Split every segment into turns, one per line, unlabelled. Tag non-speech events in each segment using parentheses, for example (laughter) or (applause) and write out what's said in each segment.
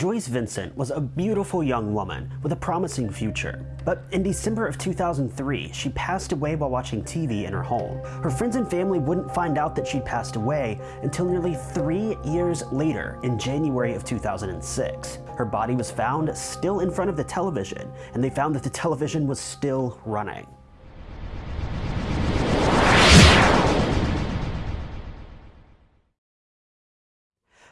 Joyce Vincent was a beautiful young woman with a promising future. But in December of 2003, she passed away while watching TV in her home. Her friends and family wouldn't find out that she'd passed away until nearly three years later in January of 2006. Her body was found still in front of the television, and they found that the television was still running.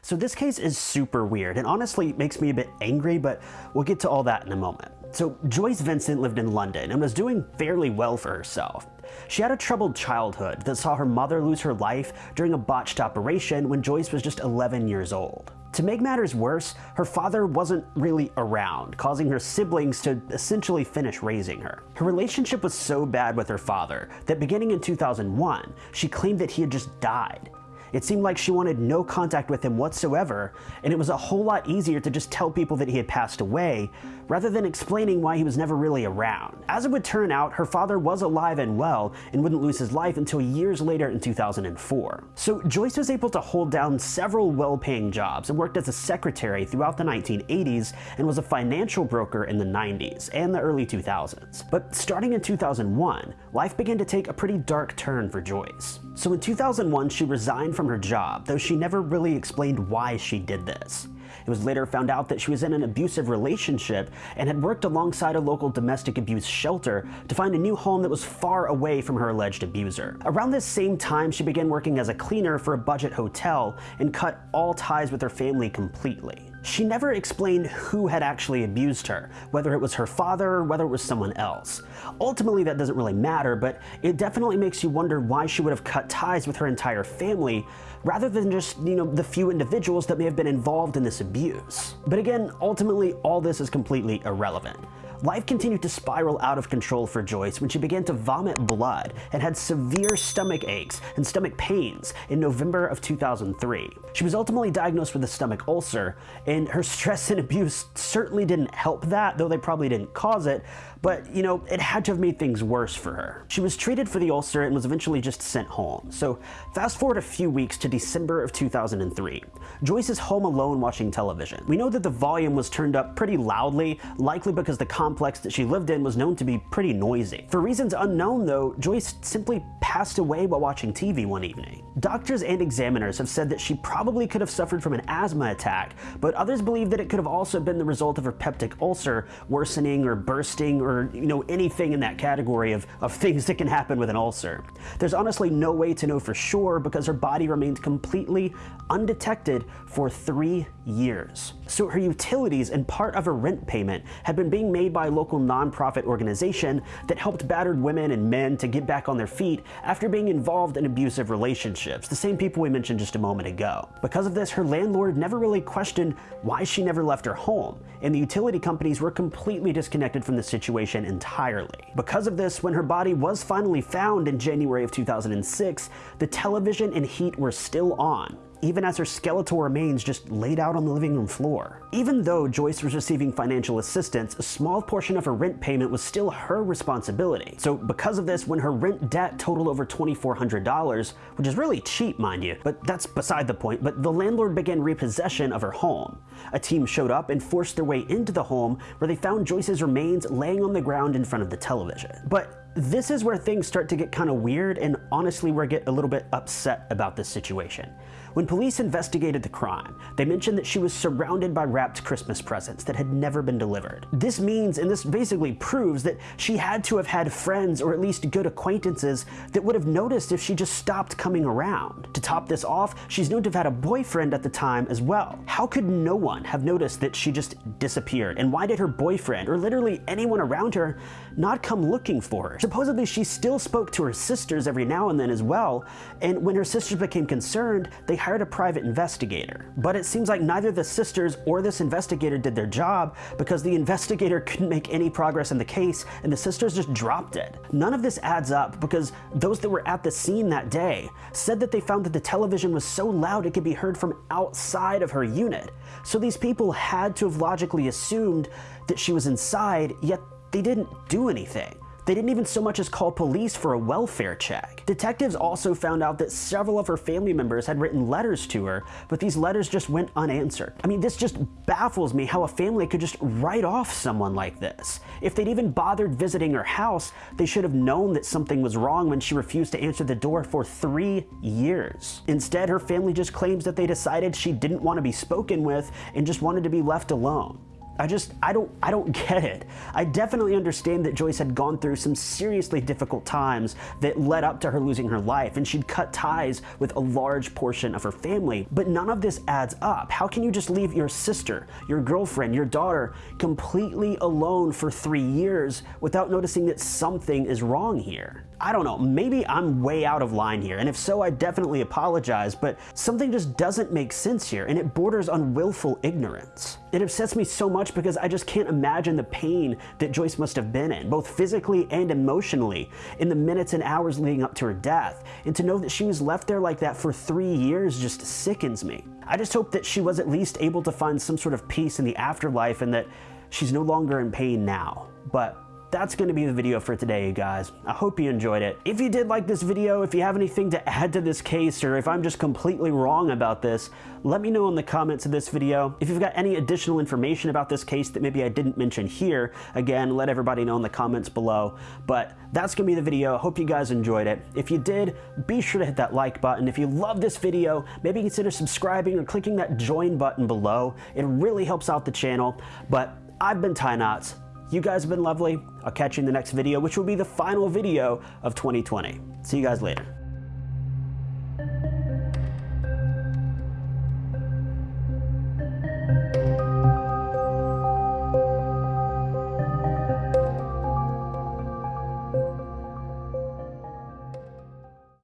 So this case is super weird and honestly makes me a bit angry, but we'll get to all that in a moment. So Joyce Vincent lived in London and was doing fairly well for herself. She had a troubled childhood that saw her mother lose her life during a botched operation when Joyce was just 11 years old. To make matters worse, her father wasn't really around, causing her siblings to essentially finish raising her. Her relationship was so bad with her father that beginning in 2001, she claimed that he had just died. It seemed like she wanted no contact with him whatsoever, and it was a whole lot easier to just tell people that he had passed away, rather than explaining why he was never really around. As it would turn out, her father was alive and well, and wouldn't lose his life until years later in 2004. So Joyce was able to hold down several well-paying jobs and worked as a secretary throughout the 1980s and was a financial broker in the 90s and the early 2000s. But starting in 2001, life began to take a pretty dark turn for Joyce. So in 2001, she resigned from her job, though she never really explained why she did this. It was later found out that she was in an abusive relationship and had worked alongside a local domestic abuse shelter to find a new home that was far away from her alleged abuser. Around this same time, she began working as a cleaner for a budget hotel and cut all ties with her family completely. She never explained who had actually abused her, whether it was her father or whether it was someone else. Ultimately, that doesn't really matter, but it definitely makes you wonder why she would have cut ties with her entire family rather than just, you know, the few individuals that may have been involved in this abuse. But again, ultimately, all this is completely irrelevant. Life continued to spiral out of control for Joyce when she began to vomit blood and had severe stomach aches and stomach pains in November of 2003. She was ultimately diagnosed with a stomach ulcer, and her stress and abuse certainly didn't help that, though they probably didn't cause it, but, you know, it had to have made things worse for her. She was treated for the ulcer and was eventually just sent home. So fast forward a few weeks to December of 2003. Joyce is home alone watching television. We know that the volume was turned up pretty loudly, likely because the complex that she lived in was known to be pretty noisy. For reasons unknown though, Joyce simply passed away while watching TV one evening. Doctors and examiners have said that she probably could have suffered from an asthma attack, but others believe that it could have also been the result of her peptic ulcer worsening or bursting or you know anything in that category of, of things that can happen with an ulcer. There's honestly no way to know for sure because her body remained completely undetected for three years. So her utilities and part of her rent payment had been being made by a local nonprofit organization that helped battered women and men to get back on their feet after being involved in abusive relationships, the same people we mentioned just a moment ago. Because of this, her landlord never really questioned why she never left her home, and the utility companies were completely disconnected from the situation entirely. Because of this, when her body was finally found in January of 2006, the television and heat were still on, even as her skeletal remains just laid out on the living room floor. Even though Joyce was receiving financial assistance, a small portion of her rent payment was still her responsibility. So because of this, when her rent debt totaled over $2,400, which is really cheap, mind you, but that's beside the point, but the landlord began repossession of her home. A team showed up and forced their way into the home where they found Joyce's remains laying on the ground in front of the television. But this is where things start to get kind of weird and honestly we get a little bit upset about this situation. When police investigated the crime, they mentioned that she was surrounded by wrapped Christmas presents that had never been delivered. This means, and this basically proves, that she had to have had friends or at least good acquaintances that would have noticed if she just stopped coming around. To top this off, she's known to have had a boyfriend at the time as well. How could no one have noticed that she just disappeared? And why did her boyfriend, or literally anyone around her, not come looking for her? Supposedly she still spoke to her sisters every now and then as well, and when her sisters became concerned, they hired a private investigator. But it seems like neither the sisters or this investigator did their job because the investigator (laughs) couldn't make any progress in the case and the sisters just dropped it. None of this adds up because those that were at the scene that day said that they found that the television was so loud it could be heard from outside of her unit. So these people had to have logically assumed that she was inside, yet they didn't do anything. They didn't even so much as call police for a welfare check. Detectives also found out that several of her family members had written letters to her, but these letters just went unanswered. I mean, this just baffles me how a family could just write off someone like this. If they'd even bothered visiting her house, they should have known that something was wrong when she refused to answer the door for three years. Instead, her family just claims that they decided she didn't want to be spoken with and just wanted to be left alone. I just, I don't, I don't (laughs) get it. I definitely understand that Joyce had gone through some seriously difficult times that led up to her losing her life, and she'd cut ties with a large portion of her family. But none of this adds up. How can you just leave your sister, your girlfriend, your daughter completely alone for three years without noticing that something is wrong here? I don't know, maybe I'm way out of line here, and if so, I definitely apologize, but something just doesn't make sense here, and it borders on willful ignorance. It upsets me so much because I just can't imagine the pain that Joyce must have been in, both physically and emotionally, in the minutes and hours leading up to her death, and to know that she was left there like that for three years just sickens me. I just hope that she was at least able to find some sort of peace in the afterlife and that she's no longer in pain now. But that's going to be the video for today, you guys. I hope you enjoyed it. If you did like this video, if you have anything to add to this case, or if I'm just completely wrong about this, let me know in the comments of this video. If you've got any additional information about this case that maybe I didn't mention here, again, let everybody know in the comments below. But that's going to be the video. Hope you guys enjoyed it. If you did, be sure to hit that like button. If you love this video, maybe consider subscribing or clicking that join button below. It really helps out the channel. But I've been Ty Knots. You guys have been lovely. I'll catch you in the next video, which will be the final video of 2020. See you guys later.